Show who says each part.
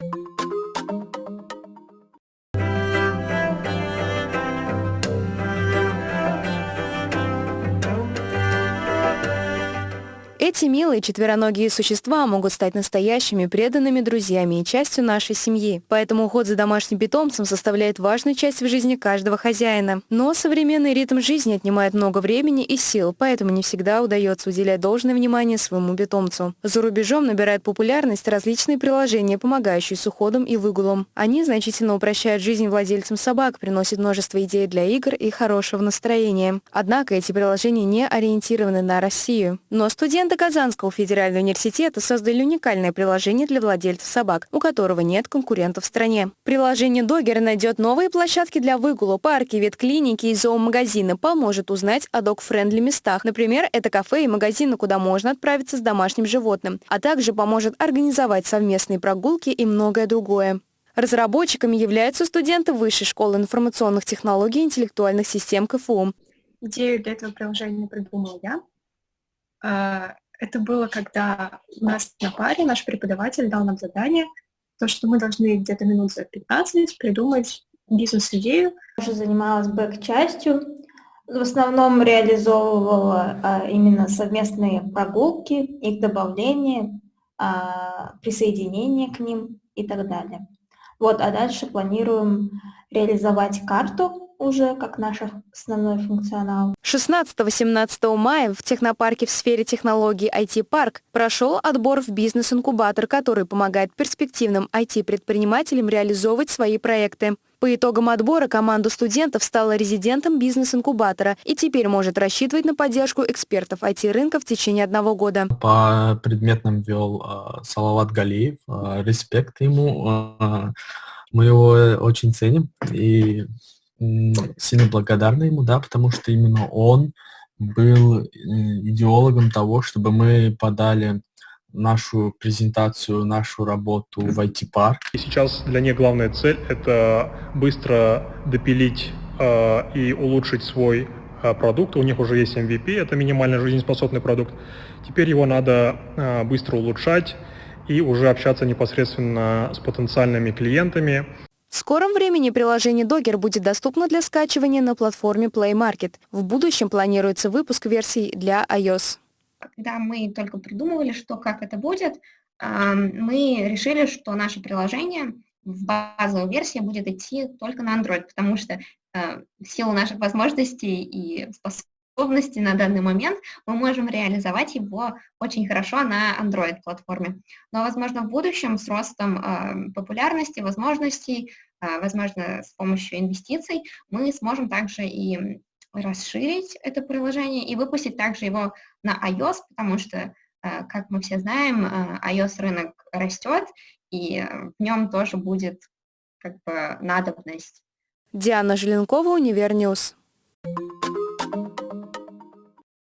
Speaker 1: you Эти милые четвероногие существа могут стать настоящими преданными друзьями и частью нашей семьи. Поэтому уход за домашним питомцем составляет важную часть в жизни каждого хозяина. Но современный ритм жизни отнимает много времени и сил, поэтому не всегда удается уделять должное внимание своему питомцу. За рубежом набирают популярность различные приложения, помогающие с уходом и выгулом. Они значительно упрощают жизнь владельцам собак, приносят множество идей для игр и хорошего настроения. Однако эти приложения не ориентированы на Россию. Но студенты Казанского федерального университета создали уникальное приложение для владельцев собак, у которого нет конкурентов в стране. Приложение Dogger найдет новые площадки для выгула, парки, ветклиники и зоомагазины, поможет узнать о док-френдли местах. Например, это кафе и магазины, куда можно отправиться с домашним животным, а также поможет организовать совместные прогулки и многое другое. Разработчиками являются студенты Высшей школы информационных технологий и интеллектуальных систем КФУ.
Speaker 2: Идею для этого приложения придумал я. Это было, когда у нас на паре наш преподаватель дал нам задание, то, что мы должны где-то минут за 15 придумать бизнес-идею.
Speaker 3: Я уже занималась бэк-частью, в основном реализовывала а, именно совместные прогулки, их добавление, а, присоединение к ним и так далее. Вот, а дальше планируем реализовать карту уже как наш основной функционал.
Speaker 1: 16-17 мая в технопарке в сфере технологий IT-парк прошел отбор в бизнес-инкубатор, который помогает перспективным IT-предпринимателям реализовывать свои проекты. По итогам отбора команда студентов стала резидентом бизнес-инкубатора и теперь может рассчитывать на поддержку экспертов IT-рынка в течение одного года.
Speaker 4: По предметным вел э, Салават Галиев. Э, респект ему. Э, мы его очень ценим и сильно благодарны ему, да, потому что именно он был идеологом того, чтобы мы подали нашу презентацию, нашу работу в IT-парк.
Speaker 5: И сейчас для них главная цель – это быстро допилить э, и улучшить свой э, продукт. У них уже есть MVP, это минимально жизнеспособный продукт. Теперь его надо э, быстро улучшать и уже общаться непосредственно с потенциальными клиентами.
Speaker 1: В скором времени приложение Dogger будет доступно для скачивания на платформе Play Market. В будущем планируется выпуск версий для iOS.
Speaker 6: Когда мы только придумывали, что как это будет, мы решили, что наше приложение в базовой версии будет идти только на Android, потому что э, в силу наших возможностей и способностей способности на данный момент, мы можем реализовать его очень хорошо на Android-платформе. Но, возможно, в будущем с ростом э, популярности, возможностей, э, возможно, с помощью инвестиций, мы сможем также и расширить это приложение и выпустить также его на iOS, потому что, э, как мы все знаем, э, iOS-рынок растет, и в нем тоже будет как бы надобность.
Speaker 1: Диана Желенкова, Univer News. Thank you.